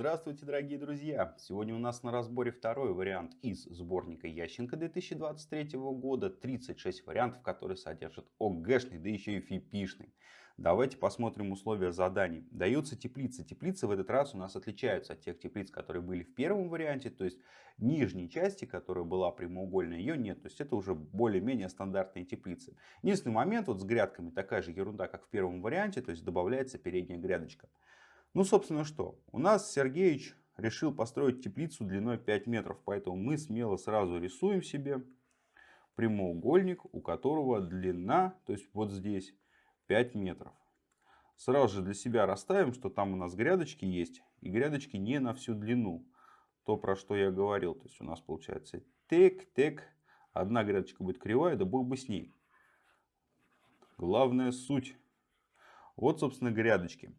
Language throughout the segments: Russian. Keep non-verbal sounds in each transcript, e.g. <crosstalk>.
Здравствуйте, дорогие друзья! Сегодня у нас на разборе второй вариант из сборника Ященко 2023 года. 36 вариантов, которые содержат ОГЭшный, да еще и ФИПИшный. Давайте посмотрим условия заданий. Даются теплицы. Теплицы в этот раз у нас отличаются от тех теплиц, которые были в первом варианте. То есть нижней части, которая была прямоугольная, ее нет. То есть это уже более-менее стандартные теплицы. Единственный момент вот с грядками такая же ерунда, как в первом варианте. То есть добавляется передняя грядочка. Ну, собственно, что? У нас Сергеевич решил построить теплицу длиной 5 метров. Поэтому мы смело сразу рисуем себе прямоугольник, у которого длина, то есть вот здесь 5 метров. Сразу же для себя расставим, что там у нас грядочки есть. И грядочки не на всю длину. То, про что я говорил. То есть у нас получается тек, тек. Одна грядочка будет кривая, да бог бы с ней. Главная суть. Вот, собственно, грядочки.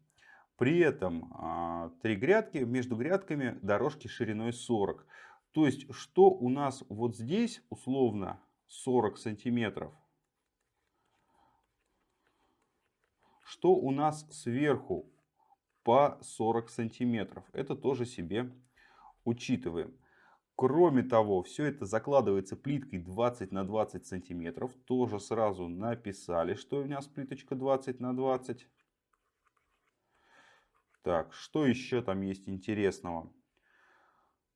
При этом а, три грядки, между грядками дорожки шириной 40. То есть, что у нас вот здесь условно 40 сантиметров. Что у нас сверху по 40 сантиметров. Это тоже себе учитываем. Кроме того, все это закладывается плиткой 20 на 20 сантиметров. Тоже сразу написали, что у нас плиточка 20 на 20. Так, что еще там есть интересного?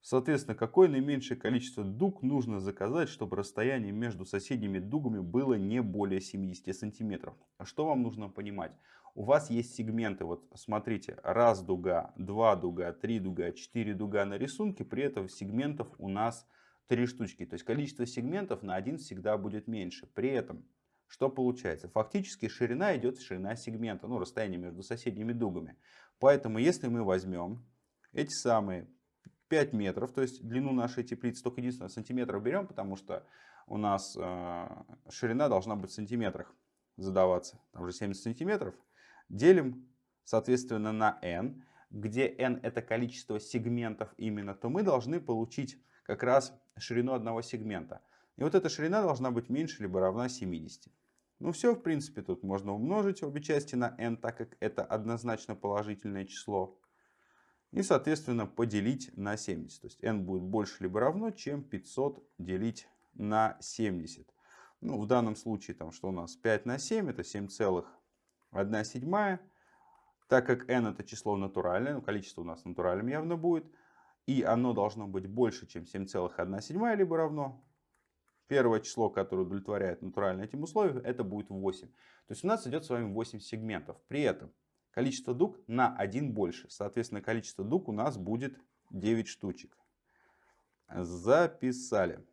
Соответственно, какое наименьшее количество дуг нужно заказать, чтобы расстояние между соседними дугами было не более 70 сантиметров. А что вам нужно понимать? У вас есть сегменты, вот смотрите, раз дуга, два дуга, три дуга, четыре дуга на рисунке, при этом сегментов у нас три штучки. То есть количество сегментов на один всегда будет меньше. При этом что получается? Фактически ширина идет ширина сегмента, ну расстояние между соседними дугами. Поэтому если мы возьмем эти самые 5 метров, то есть длину нашей теплицы только единственное сантиметров берем, потому что у нас э, ширина должна быть в сантиметрах задаваться, там уже 70 сантиметров, делим соответственно на n, где n это количество сегментов именно, то мы должны получить как раз ширину одного сегмента. И вот эта ширина должна быть меньше либо равна 70. Ну все, в принципе, тут можно умножить обе части на n, так как это однозначно положительное число. И, соответственно, поделить на 70. То есть n будет больше либо равно, чем 500 делить на 70. Ну, в данном случае, там, что у нас 5 на 7, это 7,1 седьмая. Так как n это число натуральное, ну, количество у нас натуральным явно будет, и оно должно быть больше, чем 7,1 седьмая, либо равно Первое число, которое удовлетворяет натурально этим условиям, это будет 8. То есть у нас идет с вами 8 сегментов. При этом количество дуг на 1 больше. Соответственно, количество дуг у нас будет 9 штучек. Записали.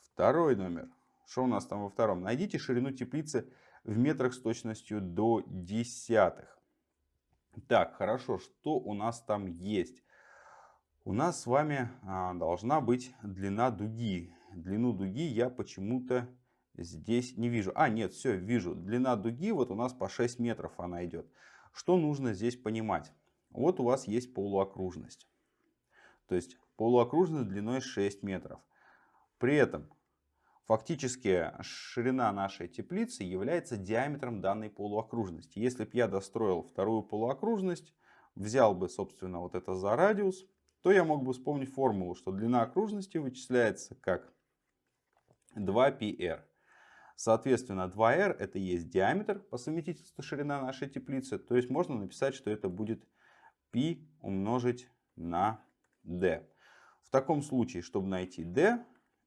Второй номер. Что у нас там во втором? Найдите ширину теплицы в метрах с точностью до десятых. Так, хорошо. Что у нас там есть? У нас с вами а, должна быть длина дуги длину дуги я почему-то здесь не вижу. А, нет, все, вижу. Длина дуги вот у нас по 6 метров она идет. Что нужно здесь понимать? Вот у вас есть полуокружность. То есть полуокружность длиной 6 метров. При этом фактически ширина нашей теплицы является диаметром данной полуокружности. Если бы я достроил вторую полуокружность, взял бы, собственно, вот это за радиус, то я мог бы вспомнить формулу, что длина окружности вычисляется как 2πr. Соответственно, 2r это есть диаметр по совместительству ширина нашей теплицы. То есть можно написать, что это будет π умножить на d. В таком случае, чтобы найти d,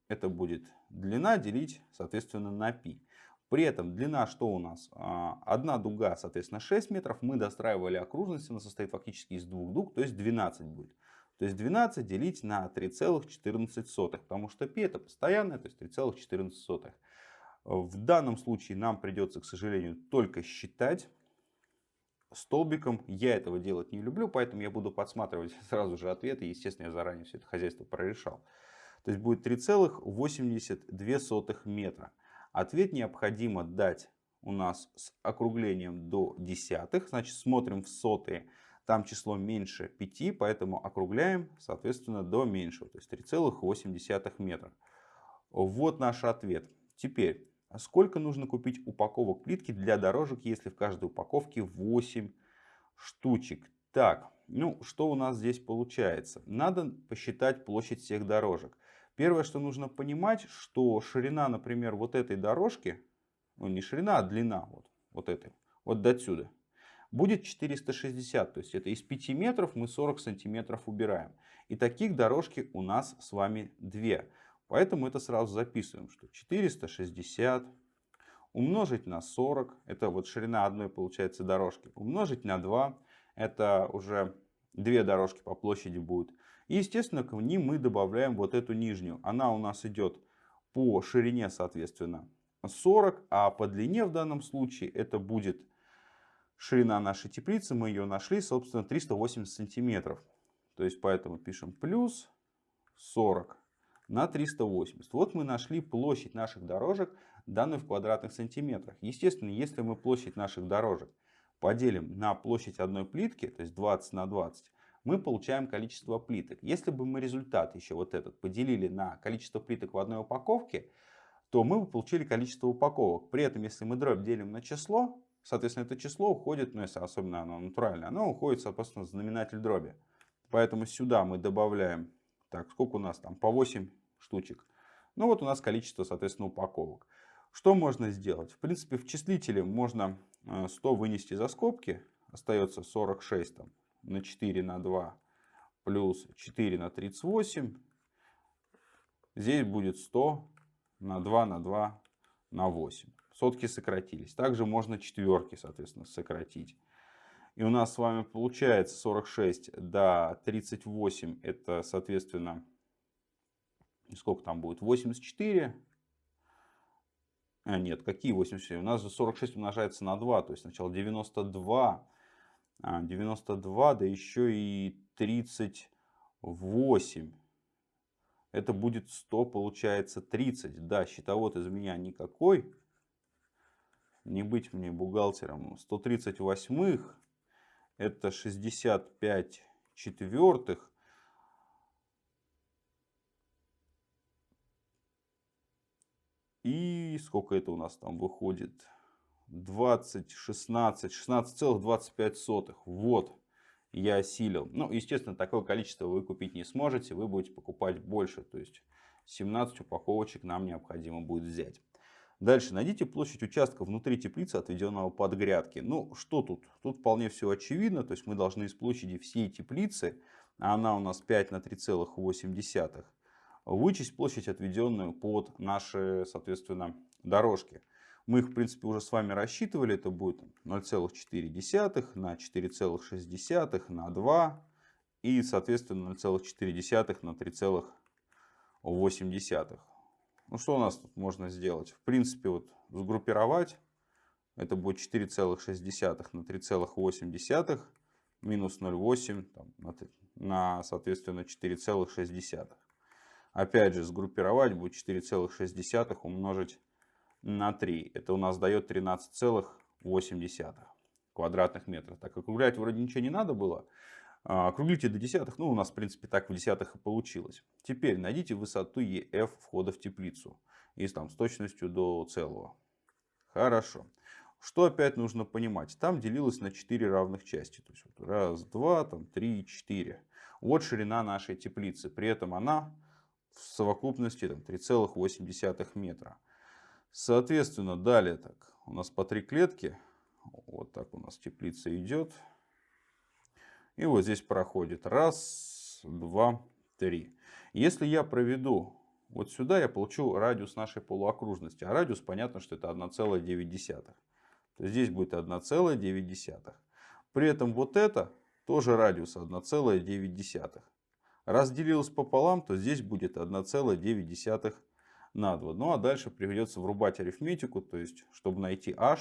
это будет длина делить, соответственно, на π. При этом длина что у нас? А, одна дуга, соответственно, 6 метров. Мы достраивали окружность, она состоит фактически из двух дуг, то есть 12 будет. То есть 12 делить на 3,14, потому что π это постоянное, то есть 3,14. В данном случае нам придется, к сожалению, только считать столбиком. Я этого делать не люблю, поэтому я буду подсматривать <laughs> сразу же ответы. Естественно, я заранее все это хозяйство прорешал. То есть будет 3,82 метра. Ответ необходимо дать у нас с округлением до десятых. Значит, смотрим в сотые. Там число меньше 5, поэтому округляем, соответственно, до меньшего, то есть 3,8 метра. Вот наш ответ. Теперь, сколько нужно купить упаковок плитки для дорожек, если в каждой упаковке 8 штучек? Так, Ну, что у нас здесь получается? Надо посчитать площадь всех дорожек. Первое, что нужно понимать, что ширина, например, вот этой дорожки, ну не ширина, а длина вот, вот этой, вот до сюда, будет 460. То есть это из 5 метров мы 40 сантиметров убираем. И таких дорожки у нас с вами две. Поэтому это сразу записываем, что 460 умножить на 40, это вот ширина одной получается дорожки, умножить на 2, это уже две дорожки по площади будут. И естественно к ним мы добавляем вот эту нижнюю. Она у нас идет по ширине соответственно 40, а по длине в данном случае это будет ширина нашей теплицы, мы ее нашли, собственно, 380 сантиметров. То есть, поэтому пишем плюс 40 на 380. Вот мы нашли площадь наших дорожек, данную в квадратных сантиметрах. Естественно, если мы площадь наших дорожек поделим на площадь одной плитки, то есть 20 на 20, мы получаем количество плиток. Если бы мы результат еще вот этот поделили на количество плиток в одной упаковке, то мы бы получили количество упаковок. При этом, если мы дробь делим на число, соответственно, это число уходит, ну если особенно оно натуральное, оно уходит, соответственно, в знаменатель дроби. Поэтому сюда мы добавляем, так, сколько у нас там, по 8 штучек. Ну вот у нас количество, соответственно, упаковок. Что можно сделать? В принципе, в числителе можно 100 э, вынести за скобки. Остается 46 там, на 4 на 2 плюс 4 на 38. Здесь будет 100 на 2 на 2 на 8. Сотки сократились. Также можно четверки, соответственно, сократить. И у нас с вами получается 46 до 38. Это, соответственно, сколько там будет? 84. А, нет, какие 84? У нас же 46 умножается на 2. То есть сначала 92. 92, а, да еще и 38 это будет 100, получается 30. Да, счетовод из меня никакой. Не быть мне бухгалтером. 138 это 65 четвертых. И сколько это у нас там выходит? 20, 16, 16,25. Вот я осилил. Ну, естественно, такое количество вы купить не сможете, вы будете покупать больше. То есть 17 упаковочек нам необходимо будет взять. Дальше найдите площадь участка внутри теплицы, отведенного под грядки. Ну, что тут? Тут вполне все очевидно. То есть мы должны из площади всей теплицы, а она у нас 5 на 3,8, вычесть площадь, отведенную под наши, соответственно, дорожки. Мы их, в принципе, уже с вами рассчитывали. Это будет 0,4 на 4,6 на 2 и, соответственно, 0,4 на 3,8. Ну, что у нас тут можно сделать? В принципе, вот сгруппировать. Это будет 4,6 на 3,8 минус 0,8 на, на, соответственно, 4,6. Опять же, сгруппировать будет 4,6 умножить на 3. Это у нас дает 13,8 квадратных метров. Так округлять вроде ничего не надо было. А, округлите до десятых. Ну, у нас, в принципе, так в десятых и получилось. Теперь найдите высоту EF входа в теплицу. И там с точностью до целого. Хорошо. Что опять нужно понимать? Там делилось на 4 равных части. То есть, вот раз, два, там, три, четыре. Вот ширина нашей теплицы. При этом она в совокупности 3,8 метра. Соответственно, далее так. У нас по три клетки. Вот так у нас теплица идет. И вот здесь проходит. Раз, два, три. Если я проведу вот сюда, я получу радиус нашей полуокружности. А радиус, понятно, что это 1,9. То здесь будет 1,9. При этом вот это тоже радиус 1,9. Разделилось пополам, то здесь будет 1,9 на 2. Ну а дальше придется врубать арифметику, то есть чтобы найти h,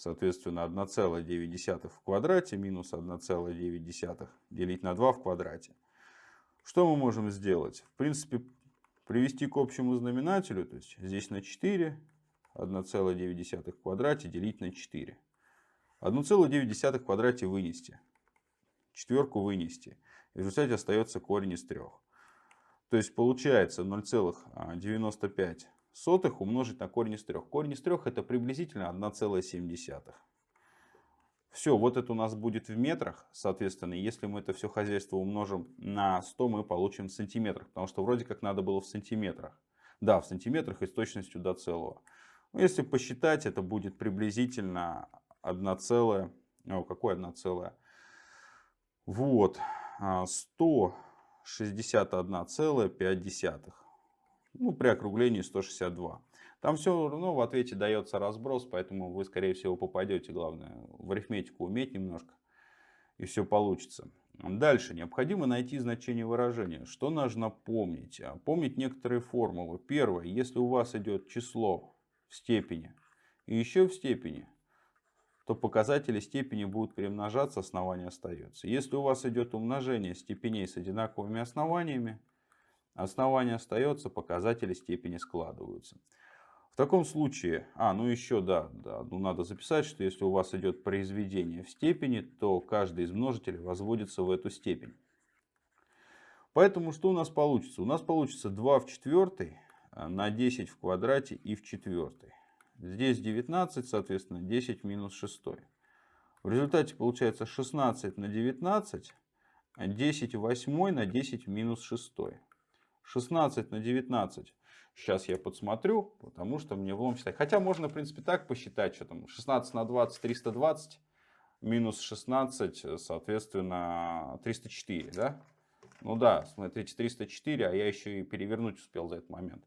соответственно 1,9 в квадрате минус 1,9 делить на 2 в квадрате. Что мы можем сделать? В принципе, привести к общему знаменателю, то есть здесь на 4, 1,9 в квадрате делить на 4. 1,9 в квадрате вынести, четверку вынести. В результате остается корень из 3. То есть получается 0,95 умножить на корень из 3. Корень из 3 это приблизительно 1,7. Все, вот это у нас будет в метрах, соответственно, если мы это все хозяйство умножим на 100, мы получим в сантиметрах, потому что вроде как надо было в сантиметрах. Да, в сантиметрах и с точностью до целого. Но если посчитать, это будет приблизительно 1 целая, о, какое 1 целая? Вот, 161,5. Ну, при округлении 162. Там все равно в ответе дается разброс, поэтому вы, скорее всего, попадете. Главное, в арифметику уметь немножко, и все получится. Дальше. Необходимо найти значение выражения. Что нужно помнить? А, помнить некоторые формулы. Первое. Если у вас идет число в степени и еще в степени, то показатели степени будут перемножаться, основание остается. Если у вас идет умножение степеней с одинаковыми основаниями, основание остается, показатели степени складываются. В таком случае, а, ну еще, да, да, ну надо записать, что если у вас идет произведение в степени, то каждый из множителей возводится в эту степень. Поэтому что у нас получится? У нас получится 2 в четвертой а, на 10 в квадрате и в четвертой. Здесь 19, соответственно, 10 минус 6. В результате получается 16 на 19, 10 в 8 на 10 минус 6. 16 на 19 Сейчас я подсмотрю, потому что мне влом считать. Хотя можно, в принципе, так посчитать, что там 16 на 20, 320, минус 16, соответственно, 304, да? Ну да, смотрите, 304, а я еще и перевернуть успел за этот момент.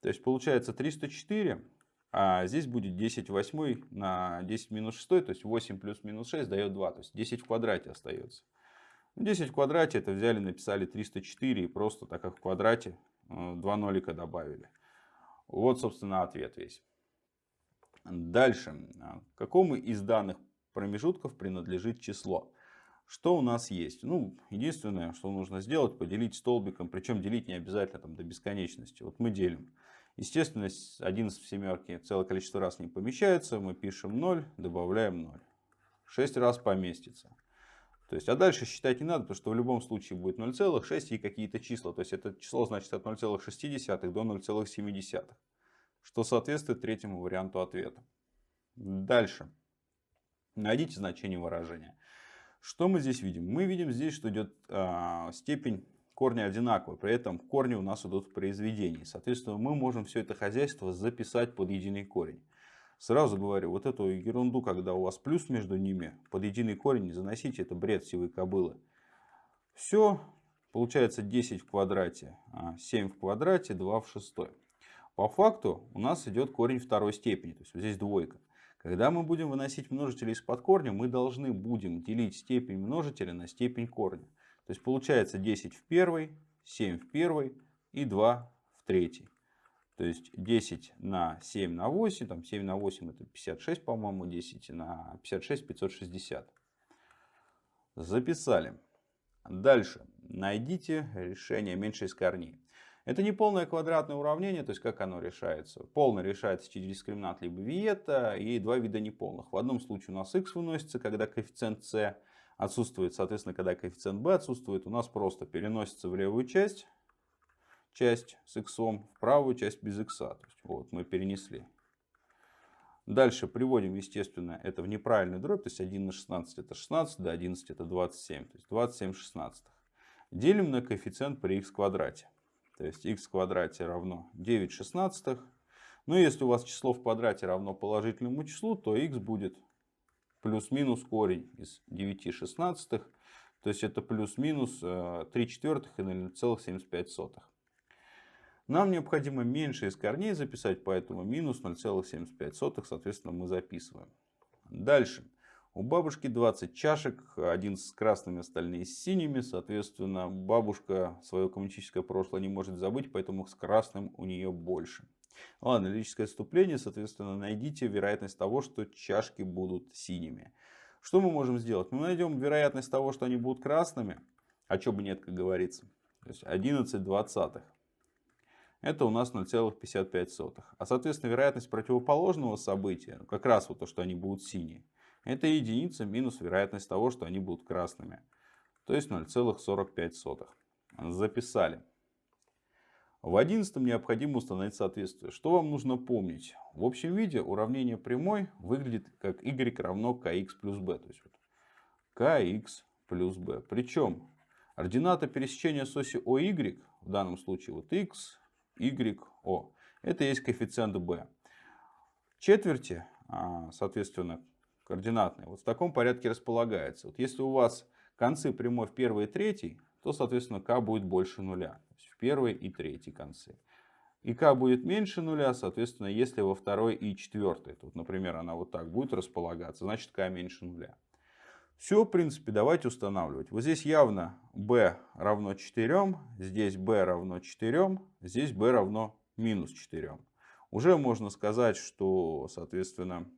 То есть получается 304, а здесь будет 10 восьмой на 10 минус 6, то есть 8 плюс минус 6 дает 2, то есть 10 в квадрате остается. 10 в квадрате это взяли, написали 304 и просто так как в квадрате Э, два нолика добавили. Вот, собственно, ответ весь. Дальше. К какому из данных промежутков принадлежит число? Что у нас есть? Ну, единственное, что нужно сделать, поделить столбиком. Причем делить не обязательно там, до бесконечности. Вот мы делим. Естественно, 11 в семерке целое количество раз не помещается. Мы пишем 0, добавляем 0. 6 раз поместится. То есть, а дальше считать не надо, потому что в любом случае будет 0,6 и какие-то числа. То есть, это число значит от 0,6 до 0,7. Что соответствует третьему варианту ответа. Дальше. Найдите значение выражения. Что мы здесь видим? Мы видим здесь, что идет э, степень корня одинаковая. При этом корни у нас идут в произведении. Соответственно, мы можем все это хозяйство записать под единый корень. Сразу говорю, вот эту ерунду, когда у вас плюс между ними, под единый корень не заносите, это бред сивой кобылы. Все, получается 10 в квадрате, 7 а в квадрате, 2 в шестой. По факту у нас идет корень второй степени, то есть здесь двойка. Когда мы будем выносить множители из-под корня, мы должны будем делить степень множителя на степень корня. То есть получается 10 в первой, 7 в первой и 2 в третьей. То есть 10 на 7 на 8, там 7 на 8 это 56, по-моему, 10 на 56 560. Записали. Дальше. Найдите решение меньше из корней. Это не полное квадратное уравнение, то есть как оно решается. Полное решается через дискриминант либо виета и два вида неполных. В одном случае у нас x выносится, когда коэффициент c отсутствует, соответственно, когда коэффициент b отсутствует, у нас просто переносится в левую часть часть с x в правую часть без x. То есть, вот мы перенесли. Дальше приводим, естественно, это в неправильный дробь. То есть 1 на 16 это 16, да 11 это 27. То есть 27 шестнадцатых. Делим на коэффициент при x квадрате. То есть x в квадрате равно 9 шестнадцатых. Но если у вас число в квадрате равно положительному числу, то x будет плюс-минус корень из 9 шестнадцатых. То есть это плюс-минус 3 э, четвертых и 0,75. Нам необходимо меньше из корней записать, поэтому минус 0,75, соответственно, мы записываем. Дальше. У бабушки 20 чашек, один с красными, остальные с синими. Соответственно, бабушка свое коммунистическое прошлое не может забыть, поэтому с красным у нее больше. Ладно, логическое отступление. Соответственно, найдите вероятность того, что чашки будут синими. Что мы можем сделать? Мы найдем вероятность того, что они будут красными. А что бы нет, как говорится. То есть 11 двадцатых это у нас 0,55. А соответственно вероятность противоположного события, как раз вот то, что они будут синие, это единица минус вероятность того, что они будут красными. То есть 0,45. Записали. В одиннадцатом необходимо установить соответствие. Что вам нужно помнить? В общем виде уравнение прямой выглядит как y равно kx плюс b. То есть вот kx плюс b. Причем ордината пересечения с оси OY, в данном случае вот x, y, o, это есть коэффициент b. Четверти, а, соответственно, координатные, вот в таком порядке располагается. Вот если у вас концы прямой в первой и третьей, то, соответственно, k будет больше нуля первой и третьей концы. И k будет меньше нуля, соответственно, если во второй и четвертой, тут, например, она вот так будет располагаться, значит k меньше нуля. Все, в принципе, давайте устанавливать. Вот здесь явно b равно 4, здесь b равно 4, здесь b равно минус 4. Уже можно сказать, что, соответственно,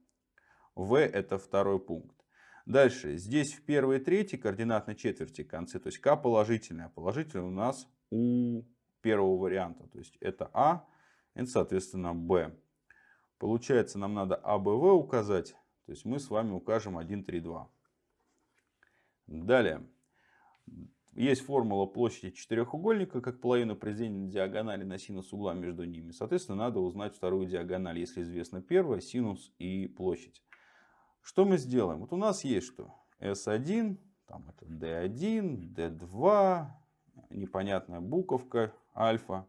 v это второй пункт. Дальше, здесь в первой и третьей координатной четверти концы, то есть k положительная. Положительная у нас у первого варианта. То есть это А, это соответственно Б. Получается нам надо АБВ указать. То есть мы с вами укажем 1, 3, 2. Далее. Есть формула площади четырехугольника, как половина произведения диагонали на синус угла между ними. Соответственно, надо узнать вторую диагональ, если известно первая, синус и площадь. Что мы сделаем? Вот у нас есть что? S1, там это D1, D2, непонятная буковка, альфа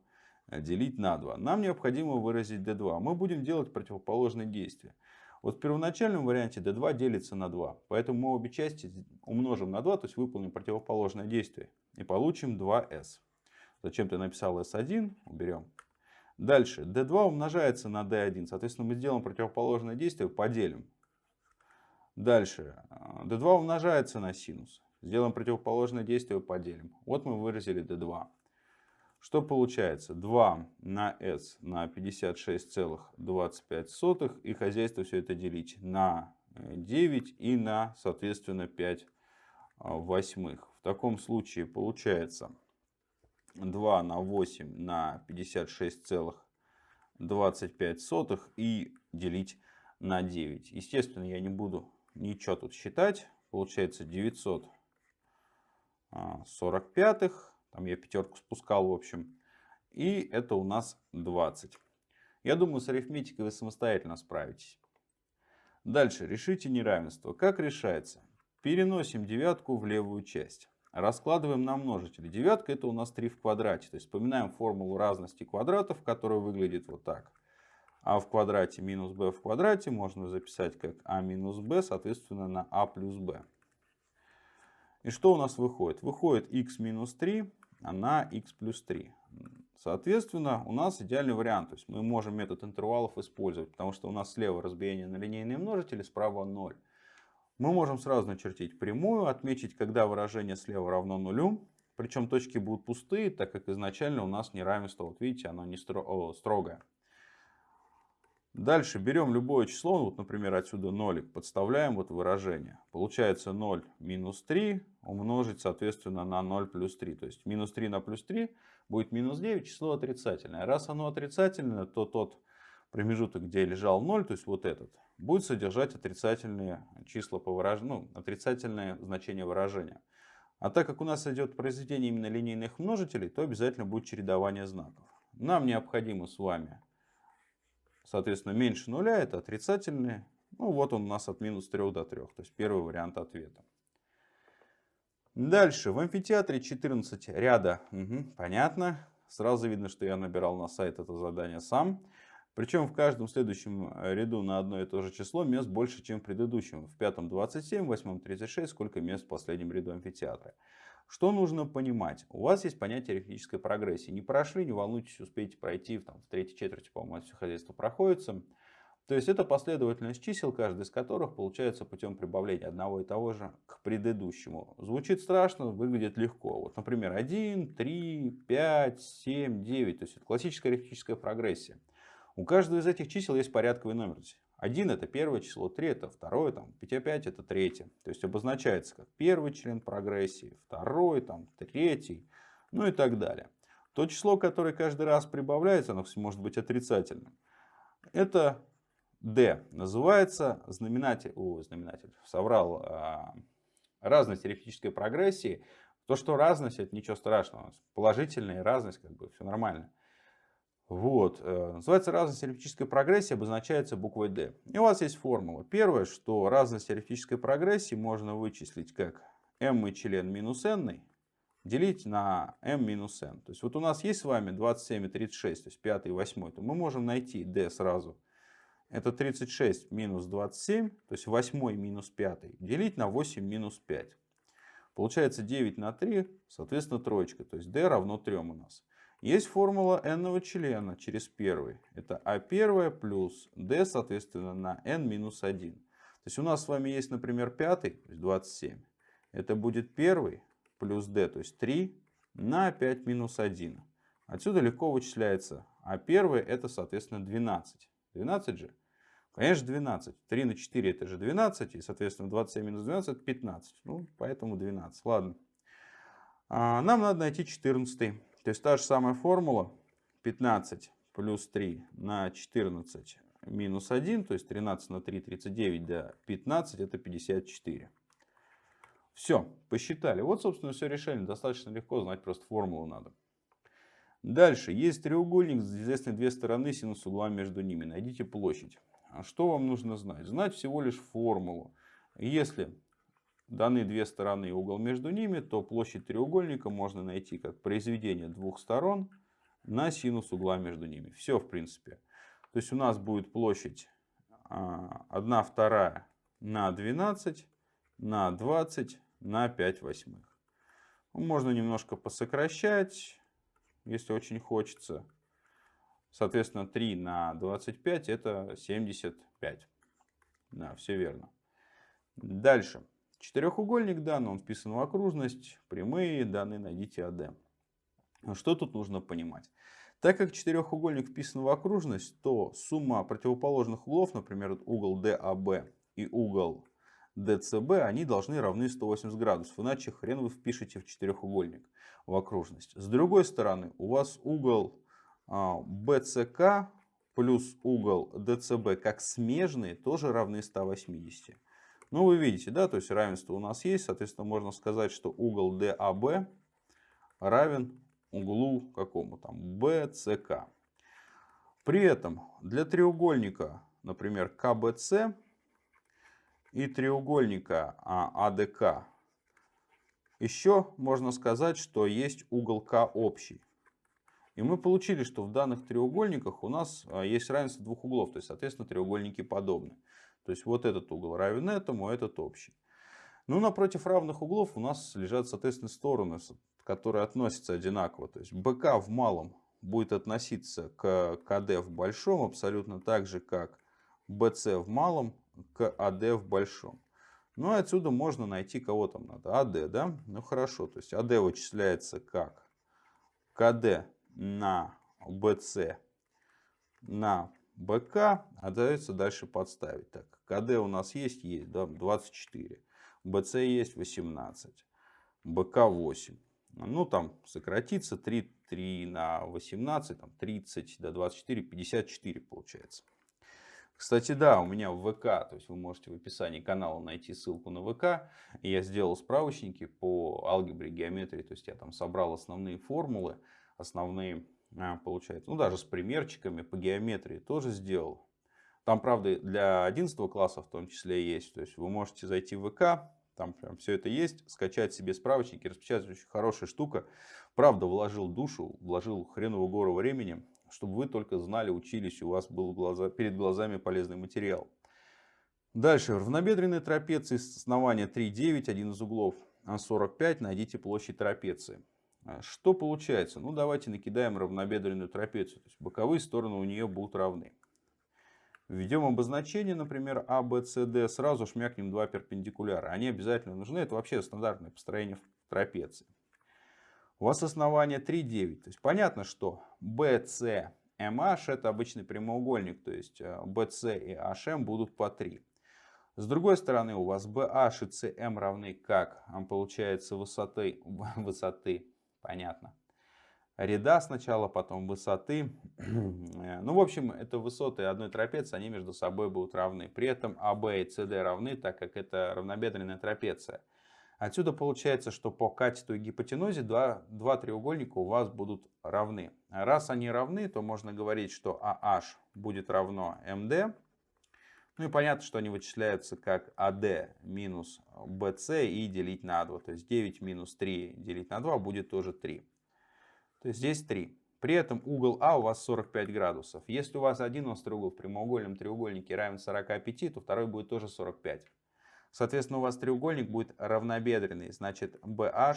делить на 2. Нам необходимо выразить d2. Мы будем делать противоположные действия. Вот в первоначальном варианте d2 делится на 2. Поэтому мы обе части умножим на 2, то есть выполним противоположное действие. И получим 2s. Зачем ты написал s1? Уберем. Дальше. d2 умножается на d1. Соответственно, мы сделаем противоположное действие, поделим. Дальше. d2 умножается на синус. Сделаем противоположное действие, поделим. Вот мы выразили d2. Что получается? 2 на s на 56,25. И хозяйство все это делить на 9 и на, соответственно, 5 а, восьмых. В таком случае получается 2 на 8 на 56,25 и делить на 9. Естественно, я не буду ничего тут считать. Получается 945 там я пятерку спускал, в общем. И это у нас 20. Я думаю, с арифметикой вы самостоятельно справитесь. Дальше. Решите неравенство. Как решается? Переносим девятку в левую часть. Раскладываем на множители. Девятка это у нас 3 в квадрате. То есть вспоминаем формулу разности квадратов, которая выглядит вот так. а в квадрате минус b в квадрате можно записать как а минус b, соответственно, на а плюс b. И что у нас выходит? Выходит x минус 3 на x плюс 3. Соответственно, у нас идеальный вариант. То есть мы можем метод интервалов использовать, потому что у нас слева разбиение на линейные множители, справа 0. Мы можем сразу начертить прямую, отметить, когда выражение слева равно нулю. Причем точки будут пустые, так как изначально у нас неравенство, вот видите, оно не строгое. Дальше берем любое число, вот, например, отсюда нолик, подставляем вот выражение. Получается 0 минус 3 умножить, соответственно, на 0 плюс 3. То есть минус 3 на плюс 3 будет минус 9, число отрицательное. Раз оно отрицательное, то тот промежуток, где лежал 0, то есть вот этот, будет содержать отрицательные числа по выражению, ну, отрицательное значение выражения. А так как у нас идет произведение именно линейных множителей, то обязательно будет чередование знаков. Нам необходимо с вами Соответственно, меньше нуля это отрицательные. Ну вот он у нас от минус 3 до 3. То есть первый вариант ответа. Дальше. В амфитеатре 14 ряда. Угу, понятно. Сразу видно, что я набирал на сайт это задание сам. Причем в каждом следующем ряду на одно и то же число мест больше, чем в предыдущем. В пятом 27, в восьмом 36, сколько мест в последнем ряду амфитеатра. Что нужно понимать? У вас есть понятие арифметической прогрессии. Не прошли, не волнуйтесь, успеете пройти. Там, в третьей четверти, по-моему, все хозяйство проходится. То есть это последовательность чисел, каждый из которых получается путем прибавления одного и того же к предыдущему. Звучит страшно, выглядит легко. Вот, например, 1, 3, 5, 7, 9. То есть это классическая арифметическая прогрессия. У каждого из этих чисел есть порядковый номер. 1 это первое число, 3 это второе, там, 5 опять это третье. То есть обозначается как первый член прогрессии, второй, там, третий, ну и так далее. То число, которое каждый раз прибавляется, оно может быть отрицательным. Это d. Называется знаменатель, о, знаменатель, соврал, а, разность арифметической прогрессии. То, что разность, это ничего страшного. Положительная разность, как бы все нормально. Вот. Э, называется разность арифметической прогрессии, обозначается буквой D. И у вас есть формула. Первое, что разность арифметической прогрессии можно вычислить как m член минус n делить на m минус n. То есть вот у нас есть с вами 27 и 36, то есть 5 и 8, то мы можем найти d сразу. Это 36 минус 27, то есть 8 минус 5, делить на 8 минус 5. Получается 9 на 3, соответственно троечка, то есть d равно 3 у нас. Есть формула n члена через первый. Это а1 плюс d, соответственно, на n минус 1. То есть у нас с вами есть, например, пятый, то есть 27. Это будет первый плюс d, то есть 3 на 5 минус 1. Отсюда легко вычисляется. А первый это, соответственно, 12. 12 же? Конечно, 12. 3 на 4 это же 12. И, соответственно, 27 минус 12 это 15. Ну, поэтому 12. Ладно. А, нам надо найти 14. То есть та же самая формула 15 плюс 3 на 14 минус 1, то есть 13 на 3, 39, да, 15 это 54. Все, посчитали. Вот, собственно, все решение. Достаточно легко, знать просто формулу надо. Дальше. Есть треугольник, известны две стороны, синус угла между ними. Найдите площадь. А что вам нужно знать? Знать всего лишь формулу. Если даны две стороны и угол между ними, то площадь треугольника можно найти как произведение двух сторон на синус угла между ними. Все в принципе. То есть у нас будет площадь 1 а, вторая на 12 на 20 на 5 восьмых. Можно немножко посокращать, если очень хочется. Соответственно, 3 на 25 это 75. Да, все верно. Дальше. Четырехугольник дан, он вписан в окружность, прямые данные найдите АД. Что тут нужно понимать? Так как четырехугольник вписан в окружность, то сумма противоположных углов, например, угол DAB и угол DCB, они должны равны 180 градусов, иначе хрен вы впишете в четырехугольник в окружность. С другой стороны, у вас угол BCK а, плюс угол DCB как смежные тоже равны 180. Ну, вы видите, да, то есть равенство у нас есть. Соответственно, можно сказать, что угол DAB равен углу какому там BCK. При этом для треугольника, например, КБЦ и треугольника АДК еще можно сказать, что есть угол К общий. И мы получили, что в данных треугольниках у нас а, есть равенство двух углов, то есть, соответственно, треугольники подобны. То есть вот этот угол равен этому, а этот общий. Ну, напротив равных углов у нас лежат, соответственно, стороны, которые относятся одинаково. То есть БК в малом будет относиться к КД в большом абсолютно так же, как БС в малом к АД в большом. Ну, и отсюда можно найти, кого там надо. АД, да? Ну, хорошо. То есть АД вычисляется как КД на БС на БК, а дается дальше подставить. Так, КД у нас есть? Есть, да, 24. БЦ есть 18. БК 8. Ну, там сократится 3, 3 на 18, там 30 до 24, 54 получается. Кстати, да, у меня в ВК, то есть вы можете в описании канала найти ссылку на ВК. Я сделал справочники по алгебре, геометрии, то есть я там собрал основные формулы, основные получается. Ну, даже с примерчиками по геометрии тоже сделал. Там, правда, для 11 класса в том числе есть. То есть вы можете зайти в ВК, там прям все это есть, скачать себе справочники, распечатать. Очень хорошая штука. Правда, вложил душу, вложил хреновую гору времени, чтобы вы только знали, учились, у вас был глаза, перед глазами полезный материал. Дальше. Равнобедренные трапеции с основания 3,9, один из углов 45. Найдите площадь трапеции. А что получается? Ну, давайте накидаем равнобедренную трапецию. То есть боковые стороны у нее будут равны. Введем обозначение, например, А, Б, С, Д. Сразу шмякнем два перпендикуляра. Они обязательно нужны. Это вообще стандартное построение трапеции. У вас основание 3, 9. То есть понятно, что BC, MH это обычный прямоугольник. То есть BC э, и HM будут по 3. С другой стороны, у вас BH и CM равны как? Получается высоты, <laughs> высоты понятно. Ряда сначала, потом высоты. ну, в общем, это высоты одной трапеции, они между собой будут равны. При этом АБ и СД равны, так как это равнобедренная трапеция. Отсюда получается, что по катету и гипотенузе два, два треугольника у вас будут равны. Раз они равны, то можно говорить, что AH будет равно MD. Ну и понятно, что они вычисляются как AD минус BC и делить на 2. То есть 9 минус 3 делить на 2 будет тоже 3. То есть здесь 3. При этом угол А у вас 45 градусов. Если у вас один острый угол в прямоугольном треугольнике равен 45, то второй будет тоже 45. Соответственно, у вас треугольник будет равнобедренный. Значит, BH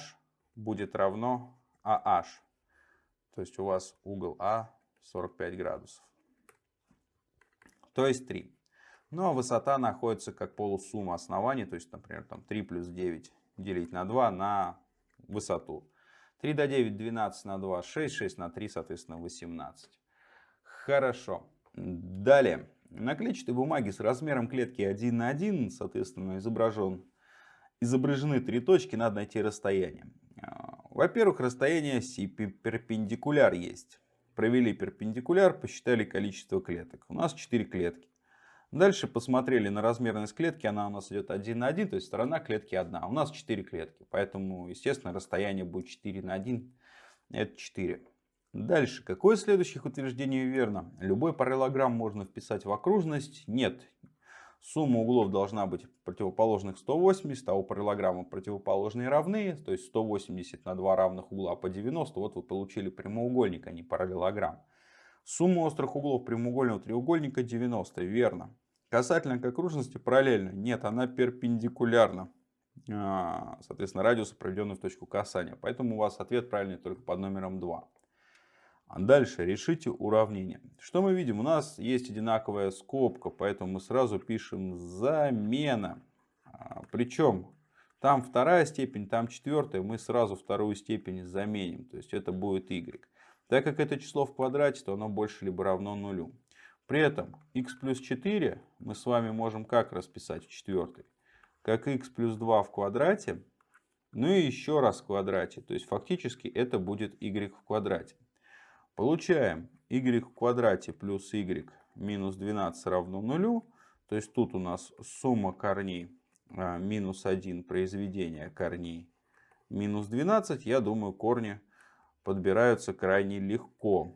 будет равно AH. То есть у вас угол А 45 градусов. То есть 3. Ну а высота находится как полусумма оснований. То есть, например, там 3 плюс 9 делить на 2 на высоту. 3 до 9, 12 на 2, 6, 6 на 3, соответственно, 18. Хорошо. Далее. На клетчатой бумаге с размером клетки 1 на 1, соответственно, изображен, изображены три точки, надо найти расстояние. А, во-первых, расстояние си перпендикуляр есть. Провели перпендикуляр, посчитали количество клеток. У нас 4 клетки. Дальше посмотрели на размерность клетки, она у нас идет 1 на 1, то есть сторона клетки 1. У нас 4 клетки, поэтому, естественно, расстояние будет 4 на 1, это 4. Дальше. Какое из следующих утверждений верно? Любой параллелограмм можно вписать в окружность? Нет. Сумма углов должна быть противоположных 180, а у параллелограмма противоположные равны, то есть 180 на два равных угла по 90. Вот вы получили прямоугольник, а не параллелограмм. Сумма острых углов прямоугольного треугольника 90. Верно. Касательно к окружности параллельно? Нет, она перпендикулярна. А, соответственно, радиусу, проведенный в точку касания. Поэтому у вас ответ правильный только под номером 2. А дальше решите уравнение. Что мы видим? У нас есть одинаковая скобка, поэтому мы сразу пишем замена. А, Причем там вторая степень, там четвертая, мы сразу вторую степень заменим. То есть это будет y. Так как это число в квадрате, то оно больше либо равно нулю. При этом x плюс 4 мы с вами можем как расписать в четвертой? Как x плюс 2 в квадрате, ну и еще раз в квадрате. То есть фактически это будет y в квадрате. Получаем y в квадрате плюс y минус 12 равно нулю. То есть тут у нас сумма корней а, минус 1 произведение корней минус 12. Я думаю, корни подбираются крайне легко.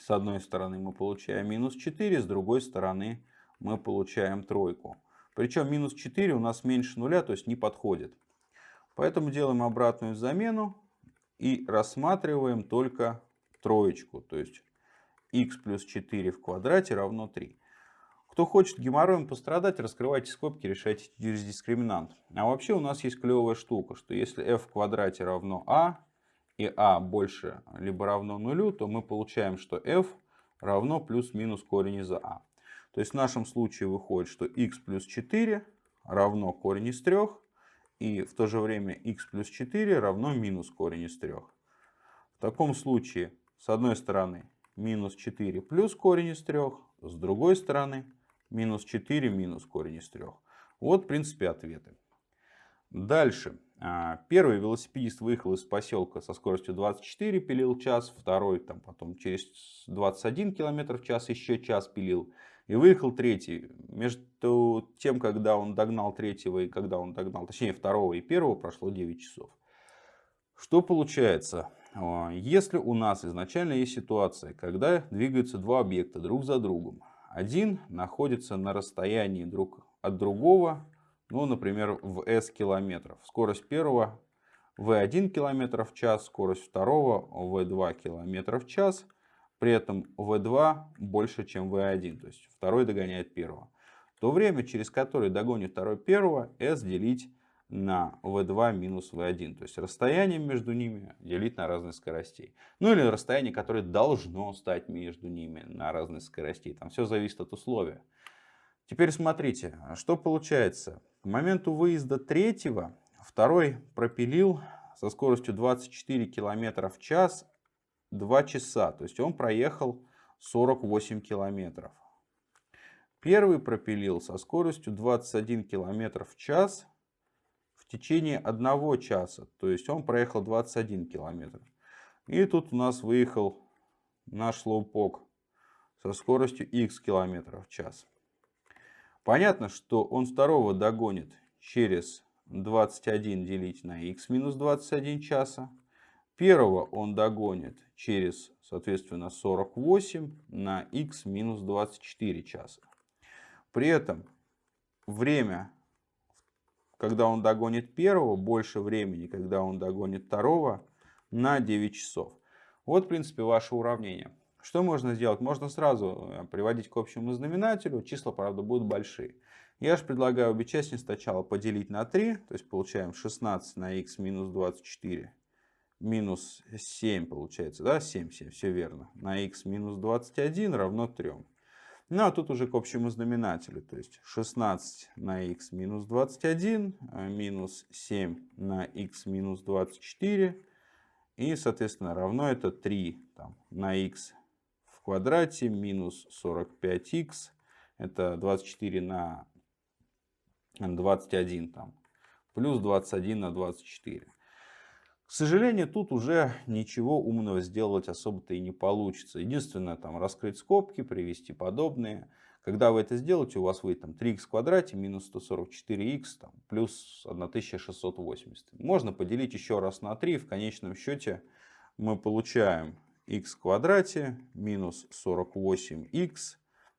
С одной стороны мы получаем минус 4, с другой стороны мы получаем тройку. Причем минус 4 у нас меньше нуля, то есть не подходит. Поэтому делаем обратную замену и рассматриваем только троечку. То есть x плюс 4 в квадрате равно 3. Кто хочет геморроем пострадать, раскрывайте скобки, решайте через дискриминант. А вообще у нас есть клевая штука, что если f в квадрате равно a, и a больше либо равно нулю, то мы получаем, что f равно плюс-минус корень из a. То есть в нашем случае выходит, что x плюс 4 равно корень из 3, и в то же время x плюс 4 равно минус корень из 3. В таком случае с одной стороны минус 4 плюс корень из 3, с другой стороны минус 4 минус корень из 3. Вот, в принципе, ответы. Дальше. А, первый велосипедист выехал из поселка со скоростью 24 пилил час, второй там потом через 21 км в час еще час пилил. И выехал третий. Между тем, когда он догнал третьего и когда он догнал, точнее второго и первого, прошло 9 часов. Что получается? А, если у нас изначально есть ситуация, когда двигаются два объекта друг за другом, один находится на расстоянии друг от другого, ну, например, в s километров. Скорость первого v1 км в час, скорость второго v2 км в час. При этом v2 больше, чем v1, то есть второй догоняет первого. То время, через которое догонит второй первого, s делить на v2 минус v1. То есть расстояние между ними делить на разность скоростей. Ну или расстояние, которое должно стать между ними на разность скоростей. Там все зависит от условия. Теперь смотрите, что получается. К моменту выезда третьего второй пропилил со скоростью 24 км в час 2 часа. То есть он проехал 48 километров. Первый пропилил со скоростью 21 км в час в течение одного часа. То есть он проехал 21 километр. И тут у нас выехал наш слоупок со скоростью x километров в час. Понятно, что он второго догонит через 21 делить на x минус 21 часа. Первого он догонит через, соответственно, 48 на x минус 24 часа. При этом время, когда он догонит первого, больше времени, когда он догонит второго, на 9 часов. Вот, в принципе, ваше уравнение. Что можно сделать? Можно сразу э, приводить к общему знаменателю. Числа, правда, будут большие. Я же предлагаю обе части сначала поделить на 3. То есть получаем 16 на x минус 24 минус 7 получается. Да, 7, 7, все верно. На x минус 21 равно 3. Ну а тут уже к общему знаменателю. То есть 16 на x минус 21 э, минус 7 на x минус 24. И, соответственно, равно это 3 там, на в квадрате минус 45x. Это 24 на 21 там, плюс 21 на 24. К сожалению, тут уже ничего умного сделать особо-то и не получится. Единственное, там раскрыть скобки, привести подобные. Когда вы это сделаете, у вас выйдет там 3х в квадрате минус 144х там, плюс 1680. Можно поделить еще раз на 3. В конечном счете мы получаем х в квадрате минус 48х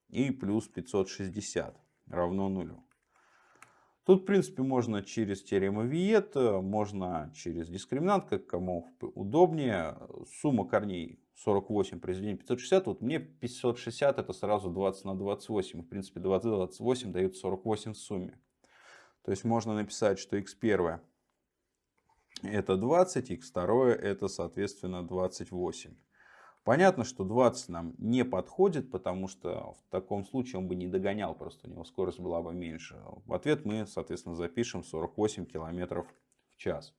и плюс 560 равно нулю. Тут, в принципе, можно через теорему Виета, можно через дискриминант, как кому удобнее. Сумма корней 48 произведение 560. Вот мне 560 это сразу 20 на 28. В принципе, 20 на 28 дают 48 в сумме. То есть можно написать, что x1 это 20, x2 это, соответственно, 28. Понятно, что 20 нам не подходит, потому что в таком случае он бы не догонял, просто у него скорость была бы меньше. В ответ мы, соответственно, запишем 48 км в час.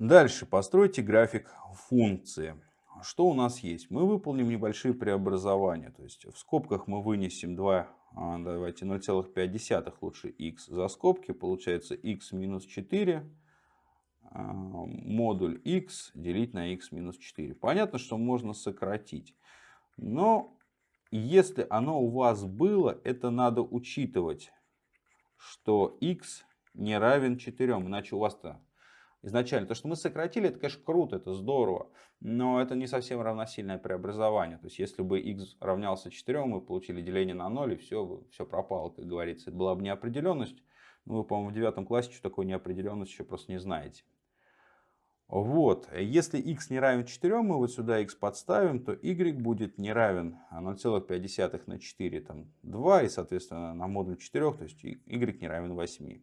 Дальше постройте график функции. Что у нас есть? Мы выполним небольшие преобразования. То есть в скобках мы вынесем 2, а, давайте 0,5 лучше x за скобки. Получается x минус 4 а, модуль x делить на x минус 4. Понятно, что можно сократить. Но если оно у вас было, это надо учитывать, что x не равен 4. Иначе у вас-то изначально. То, что мы сократили, это, конечно, круто, это здорово. Но это не совсем равносильное преобразование. То есть, если бы x равнялся 4, мы получили деление на 0, и все, все пропало, как говорится. Это была бы неопределенность. Ну, вы, по-моему, в девятом классе что такое неопределенность еще просто не знаете. Вот, если x не равен 4, мы вот сюда x подставим, то y будет не равен 0,5 на 4, там 2, и соответственно на модуль 4, то есть y не равен 8.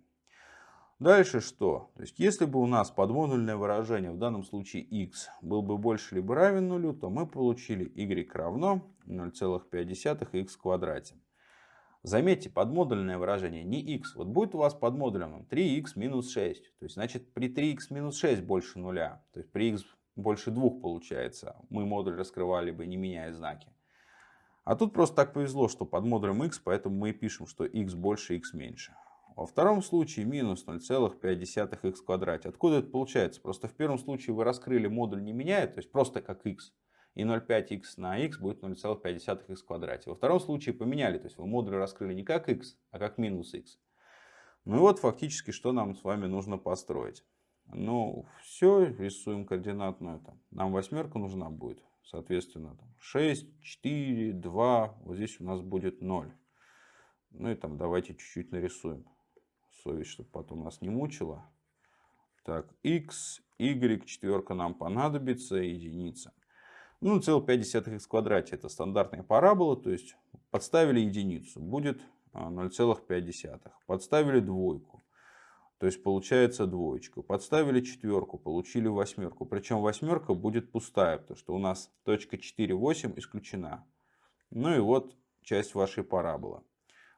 Дальше что? То есть если бы у нас подмодульное выражение, в данном случае x, был бы больше либо равен нулю, то мы получили y равно 0,5x в квадрате. Заметьте, подмодульное выражение не x. Вот будет у вас под модулем 3x минус 6. То есть, значит, при 3x минус 6 больше нуля. То есть, при x больше 2 получается. Мы модуль раскрывали бы, не меняя знаки. А тут просто так повезло, что под модулем x, поэтому мы и пишем, что x больше, x меньше. Во втором случае минус 0,5x в квадрате. Откуда это получается? Просто в первом случае вы раскрыли модуль не меняет, то есть просто как x и 0,5х на х будет 0,5х в квадрате. Во втором случае поменяли, то есть вы модуль раскрыли не как х, а как минус х. Ну и вот фактически, что нам с вами нужно построить. Ну, все, рисуем координатную. Там. Нам восьмерка нужна будет. Соответственно, там 6, 4, 2. Вот здесь у нас будет 0. Ну и там давайте чуть-чуть нарисуем. Совесть, чтобы потом нас не мучила. Так, x, y, четверка нам понадобится, единица. Ну, 0,5х в квадрате это стандартная парабола, то есть подставили единицу, будет 0,5. А, подставили двойку, то есть получается двоечка. Подставили четверку, получили восьмерку. Причем восьмерка будет пустая, потому что у нас точка 4, 8 исключена. Ну и вот часть вашей параболы.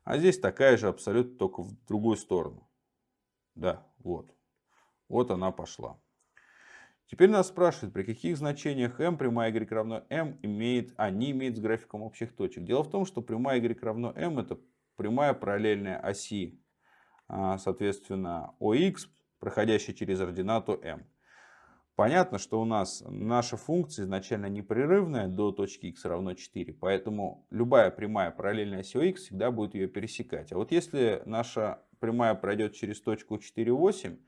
А здесь такая же абсолютно, только в другую сторону. Да, вот. Вот она пошла. Теперь нас спрашивают, при каких значениях m прямая y равно m имеет, а не имеет с графиком общих точек. Дело в том, что прямая y равно m это прямая параллельная оси, а, соответственно, OX, проходящая через ординату m. Понятно, что у нас наша функция изначально непрерывная до точки x равно 4, поэтому любая прямая параллельная оси OX всегда будет ее пересекать. А вот если наша прямая пройдет через точку 4,8,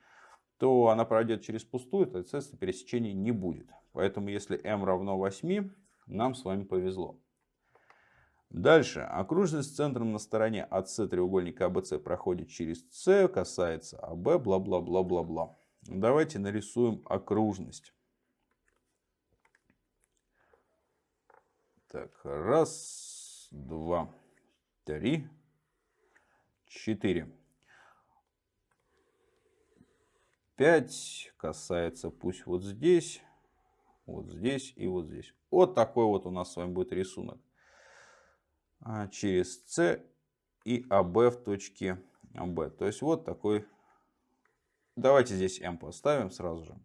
то она пройдет через пустую, то, соответственно, пересечений не будет. Поэтому, если m равно 8, нам с вами повезло. Дальше. Окружность с центром на стороне АС треугольника АБС проходит через С, касается АБ, бла-бла-бла-бла-бла. Давайте нарисуем окружность. Так, раз, два, три, четыре. Пять касается пусть вот здесь, вот здесь и вот здесь. Вот такой вот у нас с вами будет рисунок. А, через С и АБ в точке АБ. То есть вот такой. Давайте здесь М поставим сразу же.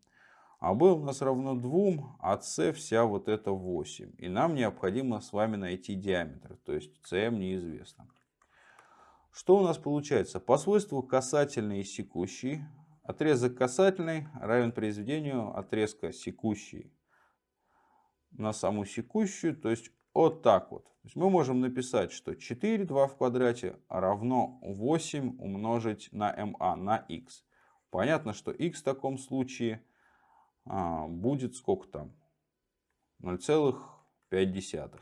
АБ у нас равно 2, а С вся вот это 8. И нам необходимо с вами найти диаметр. То есть СМ неизвестно. Что у нас получается? По свойству касательный и секущий. Отрезок касательный равен произведению отрезка секущий на саму секущую. То есть вот так вот. То есть мы можем написать, что 4, 2 в квадрате равно 8 умножить на ma, на x. Понятно, что x в таком случае а, будет сколько там? 0,5.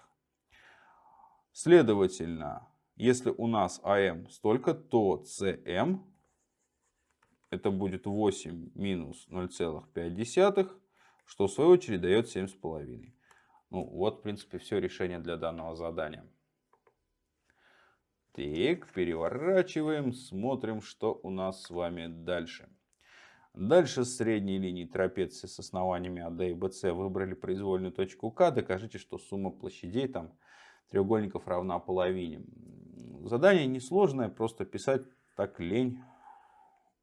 Следовательно, если у нас АМ столько, то CM это будет 8 минус 0,5, что в свою очередь дает 7,5. Ну, вот, в принципе, все решение для данного задания. Так, переворачиваем, смотрим, что у нас с вами дальше. Дальше средней линии трапеции с основаниями АД и БС выбрали произвольную точку К. Докажите, что сумма площадей там треугольников равна половине. Задание несложное, просто писать так лень.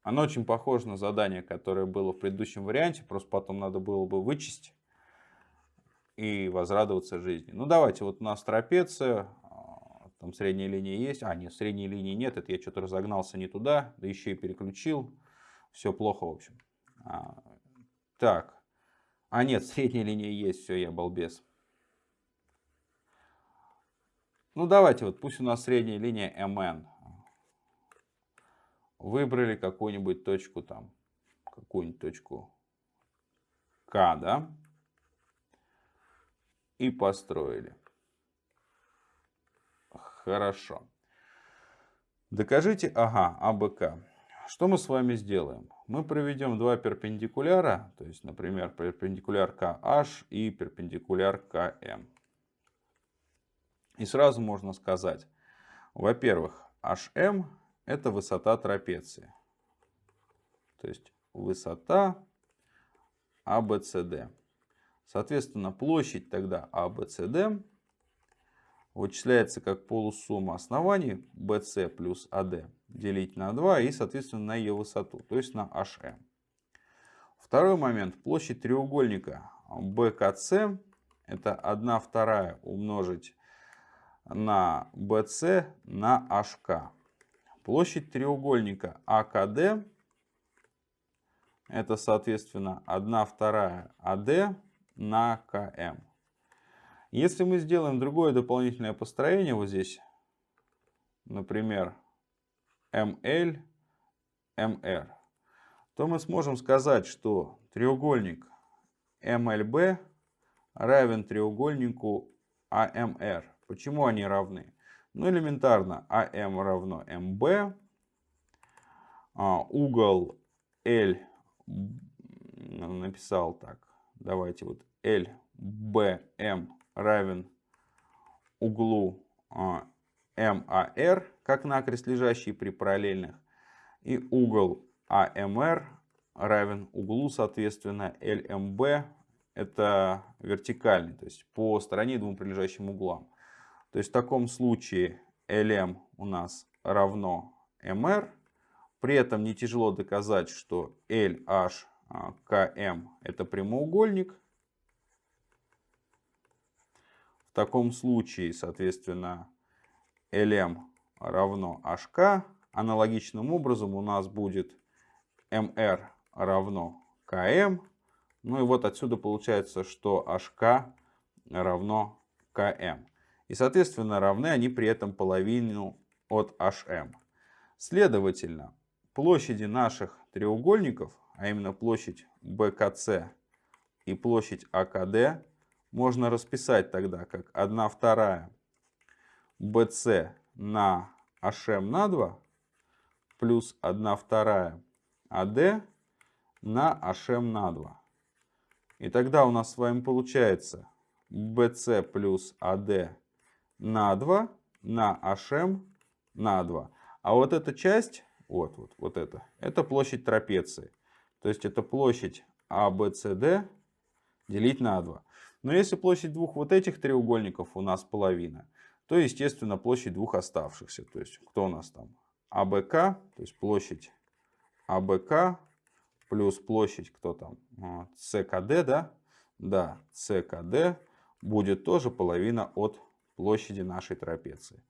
Оно очень похоже на задание, которое было в предыдущем варианте, просто потом надо было бы вычесть и возрадоваться жизни. Ну давайте, вот у нас трапеция, а, там средняя линия есть. А, нет, средней линии нет, это я что-то разогнался не туда, да еще и переключил. Все плохо, в общем. А, так, а нет, средняя линия есть, все, я балбес. Ну давайте, вот пусть у нас средняя линия МН. Выбрали какую-нибудь точку там, какую-нибудь точку К, да? и построили. Хорошо. Докажите, ага, АБК. Что мы с вами сделаем? Мы проведем два перпендикуляра, то есть, например, перпендикуляр KH и перпендикуляр КМ. И сразу можно сказать, во-первых, HM это высота трапеции. То есть высота ABCD. Соответственно, площадь тогда ABCD вычисляется как полусумма оснований BC плюс AD делить на 2 и, соответственно, на ее высоту, то есть на HM. Второй момент. Площадь треугольника BKC это 1 вторая умножить на BC на HK. Площадь треугольника AKD это, соответственно, 1 вторая AD на КМ. Если мы сделаем другое дополнительное построение вот здесь, например, ML, MR, то мы сможем сказать, что треугольник MLB равен треугольнику AMR. Почему они равны? Ну, элементарно, AM равно MB, а угол L написал так, давайте вот LBM равен углу MAR, а, как накрест лежащий при параллельных, и угол AMR равен углу, соответственно, LMB, это вертикальный, то есть по стороне двум прилежащим углам. То есть в таком случае LM у нас равно MR, при этом не тяжело доказать, что LH а, это прямоугольник. В таком случае, соответственно, LM равно HK. Аналогичным образом у нас будет MR равно КМ. Ну и вот отсюда получается, что HK равно КМ. И, соответственно, равны они при этом половину от HM. Следовательно, площади наших треугольников, а именно площадь БКЦ и площадь АКД, можно расписать тогда как 1 вторая BC на HM на 2 плюс 1 вторая AD на HM на 2. И тогда у нас с вами получается BC плюс AD на 2 на HM на 2. А вот эта часть, вот, вот, вот это, это площадь трапеции. То есть это площадь ABCD делить на 2. Но если площадь двух вот этих треугольников у нас половина, то, естественно, площадь двух оставшихся. То есть, кто у нас там? АБК, то есть площадь АБК плюс площадь, кто там? СКД, да? Да, СКД будет тоже половина от площади нашей трапеции.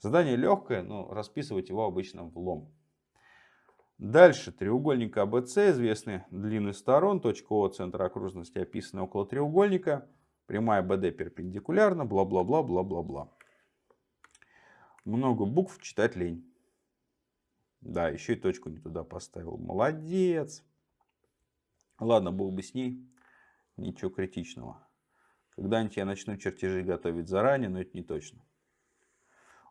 Задание легкое, но расписывать его обычно в лом. Дальше треугольник АБЦ, известны длины сторон, точка О, центр окружности описана около треугольника, прямая БД перпендикулярна, бла-бла-бла, бла-бла-бла. Много букв читать лень. Да, еще и точку не туда поставил. Молодец. Ладно, бог бы с ней. Ничего критичного. Когда-нибудь я начну чертежи готовить заранее, но это не точно.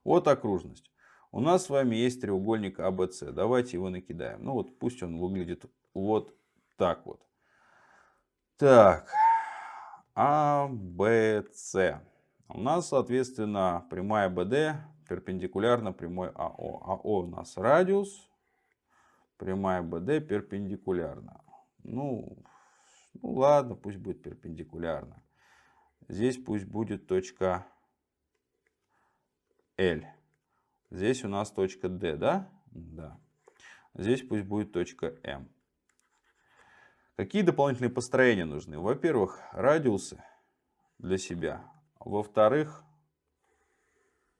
Вот окружность. У нас с вами есть треугольник АБЦ. Давайте его накидаем. Ну вот пусть он выглядит вот так вот. Так. АБЦ. У нас, соответственно, прямая БД перпендикулярна прямой АО. АО у нас радиус. Прямая БД перпендикулярна. Ну, ну ладно, пусть будет перпендикулярно. Здесь пусть будет точка L. Здесь у нас точка D, да? Да. Здесь пусть будет точка M. Какие дополнительные построения нужны? Во-первых, радиусы для себя. Во-вторых,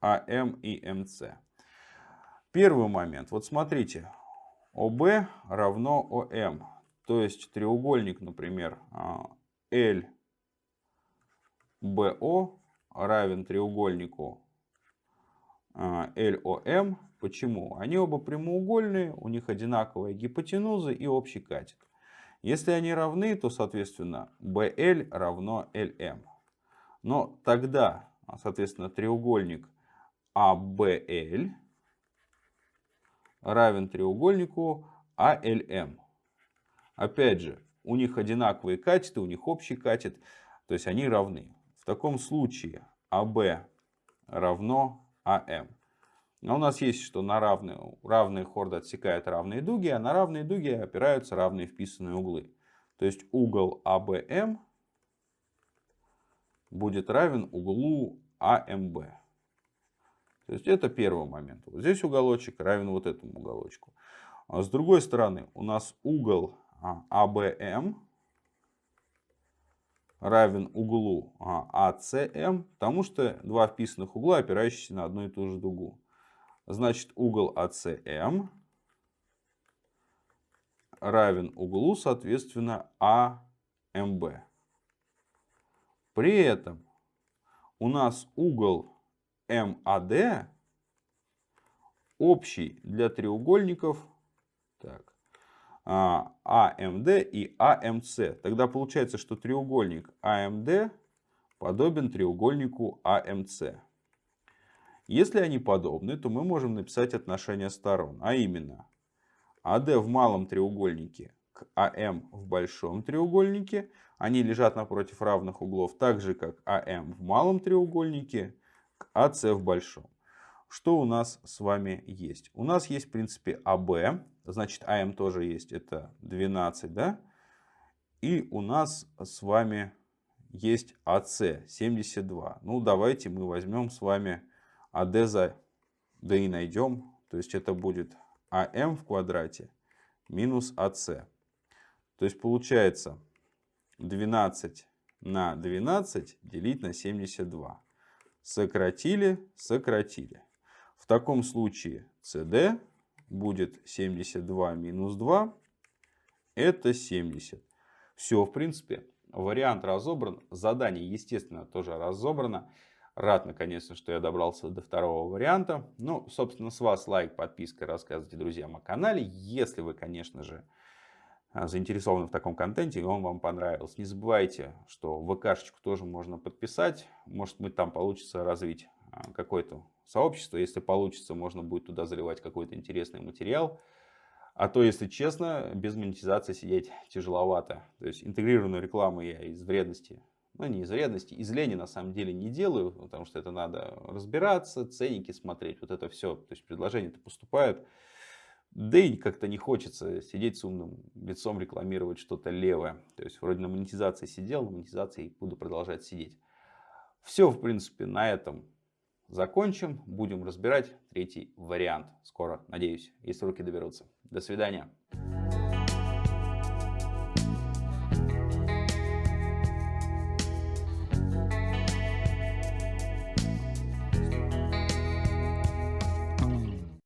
АМ и МС. Первый момент. Вот смотрите. ОБ равно ОМ. То есть треугольник, например, LBO равен треугольнику LOM. Почему? Они оба прямоугольные, у них одинаковая гипотенуза и общий катет. Если они равны, то, соответственно, BL равно LM. Но тогда, соответственно, треугольник ABL равен треугольнику ALM. Опять же, у них одинаковые катеты, у них общий катет, то есть они равны. Таком случае AB равно АМ. Но у нас есть, что на равные, равные хорды отсекают равные дуги, а на равные дуги опираются равные вписанные углы. То есть угол АБМ будет равен углу АМБ. То есть это первый момент. Вот здесь уголочек равен вот этому уголочку. А с другой стороны у нас угол АБМ равен углу АЦМ, потому что два вписанных угла, опирающиеся на одну и ту же дугу. Значит, угол АЦМ равен углу, соответственно, АМБ. При этом у нас угол МАД общий для треугольников так, АМД и АМС. Тогда получается, что треугольник АМД подобен треугольнику АМС. Если они подобны, то мы можем написать отношение сторон. А именно, АД в малом треугольнике к АМ в большом треугольнике. Они лежат напротив равных углов, так же как АМ в малом треугольнике к АС в большом. Что у нас с вами есть? У нас есть, в принципе, АБ Значит, АМ тоже есть. Это 12, да? И у нас с вами есть АС 72. Ну, давайте мы возьмем с вами АД за D и найдем. То есть, это будет АМ в квадрате минус АС. То есть, получается 12 на 12 делить на 72. Сократили, сократили. В таком случае CD будет 72 минус 2. Это 70. Все, в принципе, вариант разобран. Задание, естественно, тоже разобрано. Рад, наконец-то, что я добрался до второго варианта. Ну, собственно, с вас лайк, подписка, рассказывайте друзьям о канале. Если вы, конечно же, а, заинтересованы в таком контенте и он вам понравился. Не забывайте, что ВКшечку тоже можно подписать. Может быть там получится развить а, какое-то сообщество. Если получится, можно будет туда заливать какой-то интересный материал. А то, если честно, без монетизации сидеть тяжеловато. То есть интегрированную рекламу я из вредности, ну не из вредности, из лени на самом деле не делаю, потому что это надо разбираться, ценники смотреть, вот это все. То есть предложения-то поступают. Да и как-то не хочется сидеть с умным лицом, рекламировать что-то левое. То есть вроде на монетизации сидел, на монетизации буду продолжать сидеть. Все, в принципе, на этом закончим. Будем разбирать третий вариант. Скоро, надеюсь, если руки доберутся. До свидания.